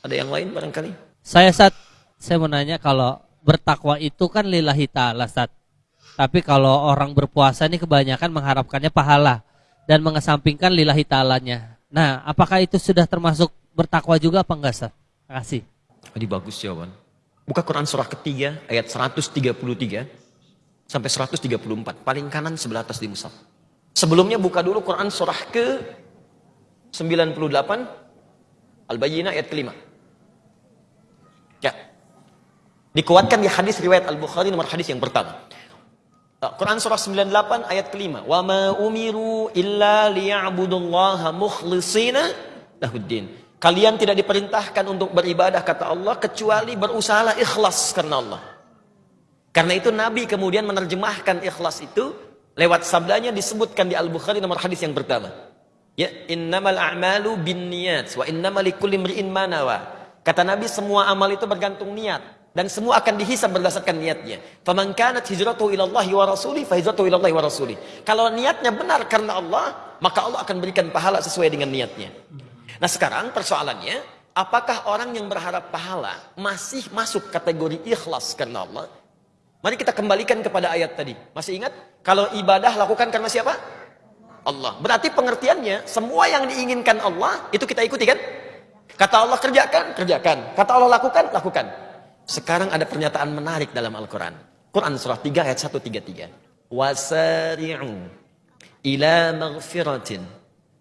Ada yang lain barangkali? Saya saat saya mau nanya kalau bertakwa itu kan lillahi ta'ala Sat. Tapi kalau orang berpuasa ini kebanyakan mengharapkannya pahala dan mengesampingkan lillahi ta'alanya. Nah, apakah itu sudah termasuk bertakwa juga apa enggak Sat? Terima kasih. Ini bagus jawaban. Buka Quran surah ketiga ayat 133 sampai 134. Paling kanan sebelah atas di mushaf. Sebelumnya buka dulu Quran surah ke 98 Al-Bayyinah ayat kelima. Dikuatkan di hadis riwayat Al-Bukhari nomor hadis yang pertama. Uh, Quran surah 98 ayat kelima. Wa ma umiru illa liya'budullaha mukhlishina lahuddin. Kalian tidak diperintahkan untuk beribadah kata Allah kecuali berusahalah ikhlas karena Allah. Karena itu Nabi kemudian menerjemahkan ikhlas itu lewat sabdanya disebutkan di Al-Bukhari nomor hadis yang pertama. Ya, innamal a'malu binniyat wa innamal likulli imri'in ma nawa. Kata Nabi semua amal itu bergantung niat dan semua akan dihisab berdasarkan niatnya. Faman kanat hijratuhu ila Allah wa rasuli fa hijratuhu wa rasuli. Kalau niatnya benar karena Allah, maka Allah akan berikan pahala sesuai dengan niatnya. Nah, sekarang persoalannya, apakah orang yang berharap pahala masih masuk kategori ikhlas karena Allah? Mari kita kembalikan kepada ayat tadi. Masih ingat? Kalau ibadah lakukan karena siapa? Allah. Berarti pengertiannya, semua yang diinginkan Allah, itu kita ikuti kan? Kata Allah kerjakan, kerjakan. Kata Allah lakukan, lakukan. Sekarang ada pernyataan menarik dalam Al-Quran. Quran surah 3 ayat 133. Wasari'u ila maghfiratin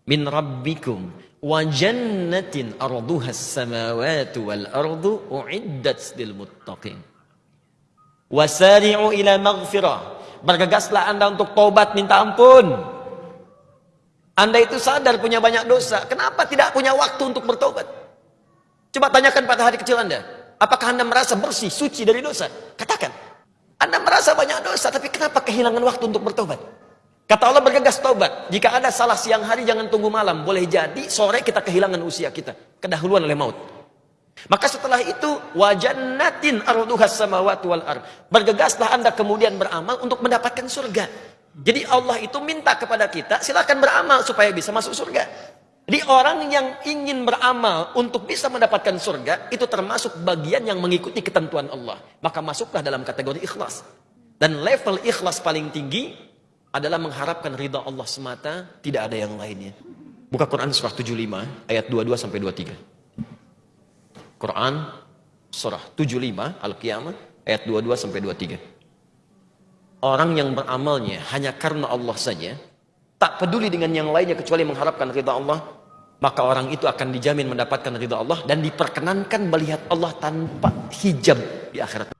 min rabbikum wa jannatin arduhas samawatu wal ardu uiddat lil muttaqin. Wasari'u ila maghfirah. Bergegaslah anda untuk taubat minta ampun. Anda itu sadar punya banyak dosa. Kenapa tidak punya waktu untuk bertobat? Coba tanyakan pada hari kecil Anda. Apakah Anda merasa bersih, suci dari dosa? Katakan. Anda merasa banyak dosa, tapi kenapa kehilangan waktu untuk bertobat? Kata Allah bergegas tobat. Jika ada salah siang hari, jangan tunggu malam. Boleh jadi sore kita kehilangan usia kita. Kedahuluan oleh maut. Maka setelah itu, wajannatin arduhas samawati wal ar. Bergegaslah Anda kemudian beramal untuk mendapatkan surga. Jadi Allah itu minta kepada kita, silakan beramal supaya bisa masuk surga. Jadi orang yang ingin beramal untuk bisa mendapatkan surga itu termasuk bagian yang mengikuti ketentuan Allah. Maka masuklah dalam kategori ikhlas. Dan level ikhlas paling tinggi adalah mengharapkan ridha Allah semata, tidak ada yang lainnya. Buka Quran surah 75 ayat 22 sampai 23. Quran surah 75 Al-Qiyamah ayat 22 sampai 23. Orang yang beramalnya hanya karena Allah saja, tak peduli dengan yang lainnya kecuali mengharapkan ridha Allah, maka orang itu akan dijamin mendapatkan ridha Allah dan diperkenankan melihat Allah tanpa hijab di akhirat.